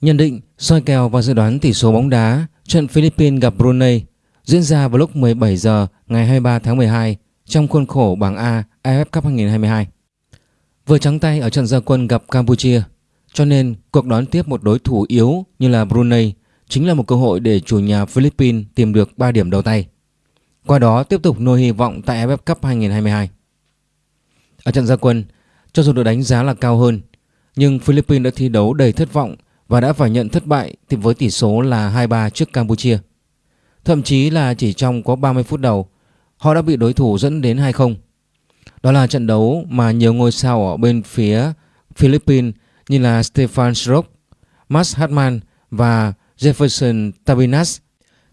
Nhận định, soi kèo và dự đoán tỷ số bóng đá trận Philippines gặp Brunei diễn ra vào lúc 17 giờ ngày 23 tháng 12 trong khuôn khổ bảng A AFF Cup 2022. Vừa trắng tay ở trận gia quân gặp Campuchia, cho nên cuộc đón tiếp một đối thủ yếu như là Brunei chính là một cơ hội để chủ nhà Philippines tìm được 3 điểm đầu tay. Qua đó tiếp tục nuôi hy vọng tại AFF Cup 2022. Ở trận gia quân, cho dù được đánh giá là cao hơn, nhưng Philippines đã thi đấu đầy thất vọng và đã phải nhận thất bại với tỷ số là 2-3 trước Campuchia. Thậm chí là chỉ trong có 30 phút đầu, họ đã bị đối thủ dẫn đến 2-0. Đó là trận đấu mà nhiều ngôi sao ở bên phía Philippines như là Stefan Schrock, Max Hartmann và Jefferson Tabinas,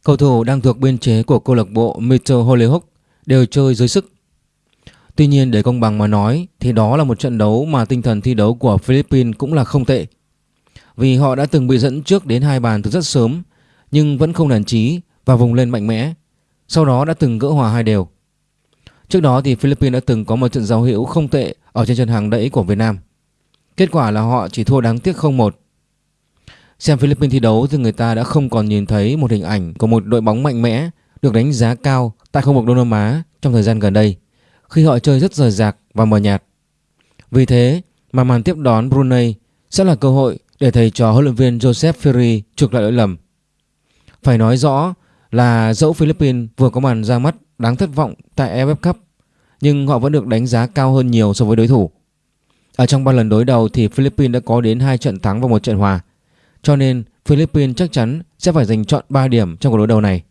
cầu thủ đang thuộc biên chế của câu lạc bộ Metro Hollyhock đều chơi dưới sức. Tuy nhiên để công bằng mà nói thì đó là một trận đấu mà tinh thần thi đấu của Philippines cũng là không tệ. Vì họ đã từng bị dẫn trước đến hai bàn từ rất sớm, nhưng vẫn không nản chí và vùng lên mạnh mẽ. Sau đó đã từng gỡ hòa hai đều. Trước đó thì Philippines đã từng có một trận giao hữu không tệ ở trên trận hàng đẫy của Việt Nam. Kết quả là họ chỉ thua đáng tiếc 0-1. Xem Philippines thi đấu thì người ta đã không còn nhìn thấy một hình ảnh của một đội bóng mạnh mẽ được đánh giá cao tại khu vực Đông Nam Á trong thời gian gần đây, khi họ chơi rất rời rạc và mờ nhạt. Vì thế mà màn tiếp đón Brunei sẽ là cơ hội để thầy trò huấn luyện viên Joseph Ferry chuộc lại lỗi lầm. Phải nói rõ là dẫu Philippines vừa có màn ra mắt đáng thất vọng tại AFF Cup, nhưng họ vẫn được đánh giá cao hơn nhiều so với đối thủ. Ở trong ba lần đối đầu thì Philippines đã có đến 2 trận thắng và một trận hòa. Cho nên Philippines chắc chắn sẽ phải giành chọn 3 điểm trong cuộc đối đầu này.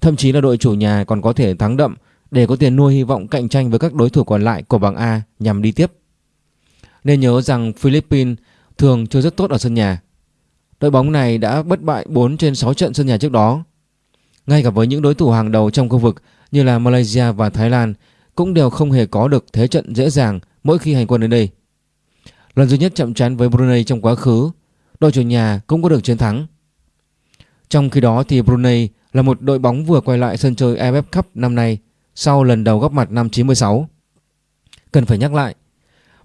Thậm chí là đội chủ nhà còn có thể thắng đậm để có tiền nuôi hy vọng cạnh tranh với các đối thủ còn lại của bảng A nhằm đi tiếp. Nên nhớ rằng Philippines thường chơi rất tốt ở sân nhà. Đội bóng này đã bất bại 4 trên 6 trận sân nhà trước đó. Ngay cả với những đối thủ hàng đầu trong khu vực như là Malaysia và Thái Lan cũng đều không hề có được thế trận dễ dàng mỗi khi hành quân đến đây. Lần duy nhất chậm chán với Brunei trong quá khứ, đội chủ nhà cũng có được chiến thắng. Trong khi đó thì Brunei là một đội bóng vừa quay lại sân chơi AFF Cup năm nay sau lần đầu góp mặt năm 96. Cần phải nhắc lại,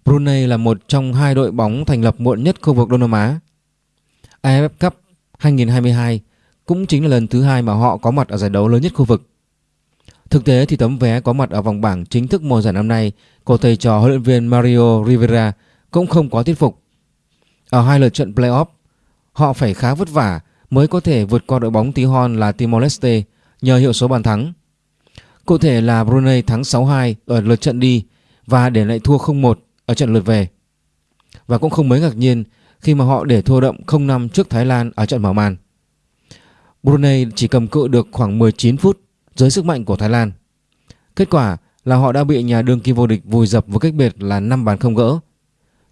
Brunei là một trong hai đội bóng thành lập muộn nhất khu vực Đông Nam Á. AFF Cup 2022 cũng chính là lần thứ hai mà họ có mặt ở giải đấu lớn nhất khu vực. Thực tế thì tấm vé có mặt ở vòng bảng chính thức mùa giải năm nay của thầy trò huấn luyện viên Mario Rivera cũng không có thuyết phục. Ở hai lượt trận playoff, họ phải khá vất vả mới có thể vượt qua đội bóng tí hon là Timor-Leste nhờ hiệu số bàn thắng. Cụ thể là Brunei thắng 6-2 ở lượt trận đi và để lại thua 0-1 ở trận lượt về. Và cũng không mấy ngạc nhiên khi mà họ để thua đậm 0-5 trước Thái Lan ở trận mở màn. Brunei chỉ cầm cự được khoảng 19 phút dưới sức mạnh của Thái Lan. Kết quả là họ đã bị nhà đương kim vô địch vùi dập với cách biệt là 5 bàn không gỡ.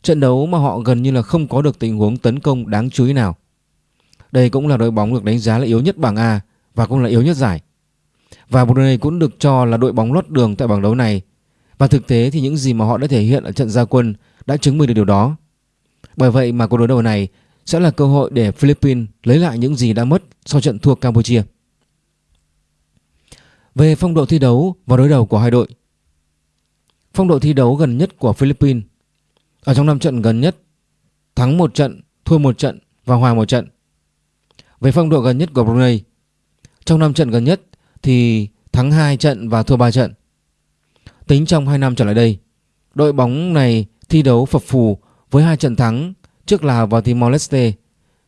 Trận đấu mà họ gần như là không có được tình huống tấn công đáng chú ý nào. Đây cũng là đội bóng được đánh giá là yếu nhất bảng A và cũng là yếu nhất giải. Và Brunei cũng được cho là đội bóng lót đường tại bảng đấu này. Và thực tế thì những gì mà họ đã thể hiện ở trận gia quân đã chứng minh được điều đó. Bởi vậy mà cuộc đối đầu này sẽ là cơ hội để Philippines lấy lại những gì đã mất sau trận thua Campuchia. Về phong độ thi đấu và đối đầu của hai đội Phong độ thi đấu gần nhất của Philippines Ở trong 5 trận gần nhất Thắng một trận, thua một trận và hòa một trận Về phong độ gần nhất của Brunei Trong 5 trận gần nhất thì thắng 2 trận và thua 3 trận Tính trong 2 năm trở lại đây Đội bóng này thi đấu phập phù với hai trận thắng trước Lào và Timor-Leste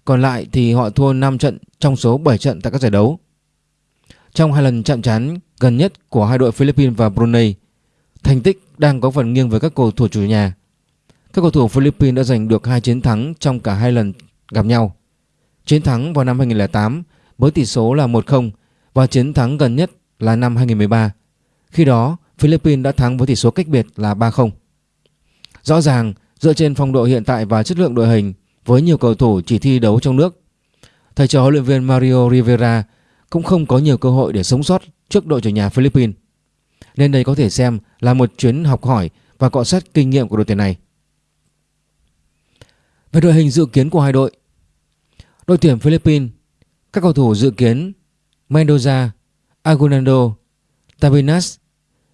Còn lại thì họ thua 5 trận trong số 7 trận tại các giải đấu trong hai lần chạm trán gần nhất của hai đội Philippines và Brunei, thành tích đang có phần nghiêng với các cầu thủ chủ nhà. Các cầu thủ Philippines đã giành được hai chiến thắng trong cả hai lần gặp nhau. Chiến thắng vào năm 2008 với tỷ số là 1-0 và chiến thắng gần nhất là năm 2013. Khi đó, Philippines đã thắng với tỷ số cách biệt là 3-0. Rõ ràng, dựa trên phong độ hiện tại và chất lượng đội hình với nhiều cầu thủ chỉ thi đấu trong nước, thầy trò huấn luyện viên Mario Rivera cũng không có nhiều cơ hội để sống sót trước đội chủ nhà Philippines. Nên đây có thể xem là một chuyến học hỏi và cọ sát kinh nghiệm của đội tuyển này. Về đội hình dự kiến của hai đội Đội tuyển Philippines Các cầu thủ dự kiến Mendoza, Agunando, Tabinas,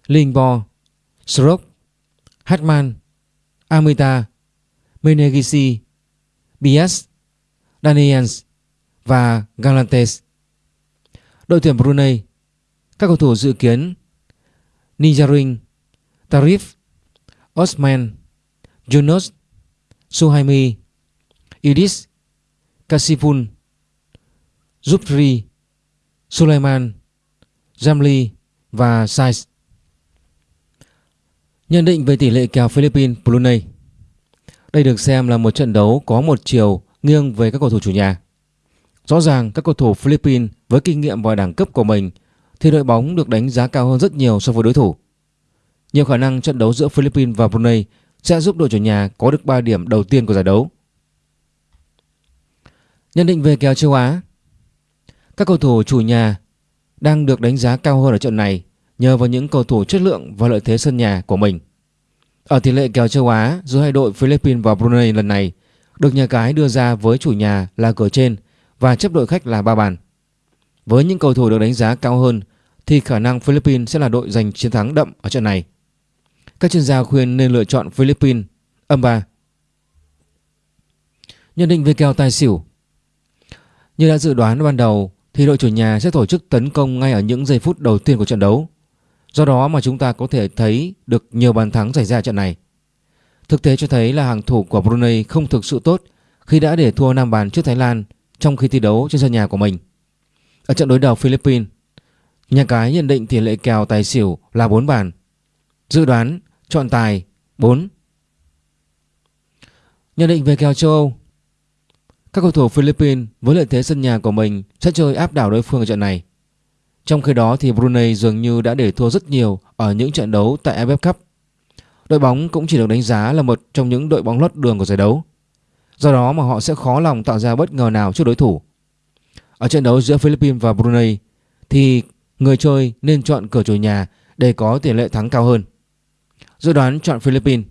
Lingbo, Srok, Hatman, Amita, Menegisi, Bias, Daniels và Galantes. Đội tuyển Brunei, các cầu thủ dự kiến Nijarin, Tarif, Osman, Yunus, Suhaimi, Idis, Kasipun, Zubri, Suleiman, Jamli và Saiz. Nhận định về tỷ lệ kèo Philippines, Brunei. Đây được xem là một trận đấu có một chiều nghiêng về các cầu thủ chủ nhà. Rõ ràng các cầu thủ Philippines với kinh nghiệm và đẳng cấp của mình thì đội bóng được đánh giá cao hơn rất nhiều so với đối thủ. Nhiều khả năng trận đấu giữa Philippines và Brunei sẽ giúp đội chủ nhà có được 3 điểm đầu tiên của giải đấu. Nhận định về kèo châu Á Các cầu thủ chủ nhà đang được đánh giá cao hơn ở trận này nhờ vào những cầu thủ chất lượng và lợi thế sân nhà của mình. Ở tỷ lệ kèo châu Á giữa hai đội Philippines và Brunei lần này, được nhà cái đưa ra với chủ nhà là cửa trên và chấp đội khách là ba bàn. Với những cầu thủ được đánh giá cao hơn, thì khả năng Philippines sẽ là đội giành chiến thắng đậm ở trận này. Các chuyên gia khuyên nên lựa chọn Philippines âm 3. Nhận định về kèo tài xỉu Như đã dự đoán ban đầu, thì đội chủ nhà sẽ tổ chức tấn công ngay ở những giây phút đầu tiên của trận đấu. Do đó mà chúng ta có thể thấy được nhiều bàn thắng xảy ra trận này. Thực tế cho thấy là hàng thủ của Brunei không thực sự tốt khi đã để thua 5 bàn trước Thái Lan trong khi thi đấu trên sân nhà của mình. Ở trận đối đầu Philippines, nhà cái nhận định tỷ lệ kèo tài xỉu là 4 bàn. Dự đoán chọn tài 4. Nhận định về kèo châu Âu Các cầu thủ Philippines với lợi thế sân nhà của mình sẽ chơi áp đảo đối phương ở trận này. Trong khi đó thì Brunei dường như đã để thua rất nhiều ở những trận đấu tại AFF Cup. Đội bóng cũng chỉ được đánh giá là một trong những đội bóng lót đường của giải đấu. Do đó mà họ sẽ khó lòng tạo ra bất ngờ nào trước đối thủ. Ở trận đấu giữa Philippines và Brunei thì người chơi nên chọn cửa chủ nhà để có tỷ lệ thắng cao hơn. Dự đoán chọn Philippines.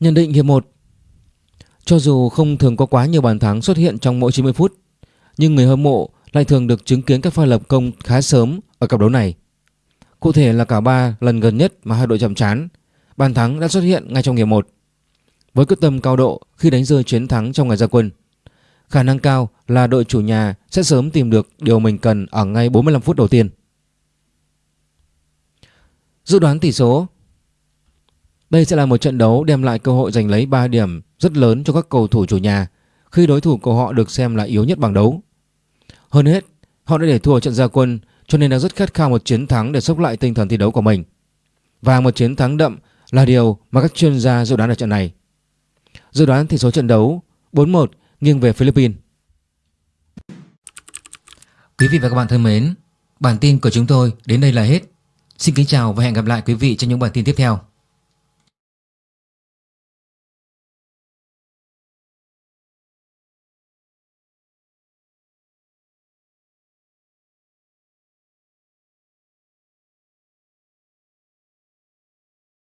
Nhận định hiệp 1 Cho dù không thường có quá nhiều bàn thắng xuất hiện trong mỗi 90 phút, nhưng người hâm mộ lại thường được chứng kiến các pha lập công khá sớm ở cặp đấu này. Cụ thể là cả ba lần gần nhất mà hai đội chạm trán, bàn thắng đã xuất hiện ngay trong hiệp 1. Với quyết tâm cao độ khi đánh rơi chiến thắng trong ngày ra quân, khả năng cao là đội chủ nhà sẽ sớm tìm được điều mình cần ở ngay 45 phút đầu tiên. Dự đoán tỷ số Đây sẽ là một trận đấu đem lại cơ hội giành lấy 3 điểm rất lớn cho các cầu thủ chủ nhà khi đối thủ của họ được xem là yếu nhất bảng đấu. Hơn hết, họ đã để thua trận gia quân cho nên đang rất khát khao một chiến thắng để sốc lại tinh thần thi đấu của mình. Và một chiến thắng đậm là điều mà các chuyên gia dự đoán ở trận này. Dự đoán tỷ số trận đấu 4-1 nghiêng về Philippines. Quý vị và các bạn thân mến, bản tin của chúng tôi đến đây là hết. Xin kính chào và hẹn gặp lại quý vị trong những bản tin tiếp theo.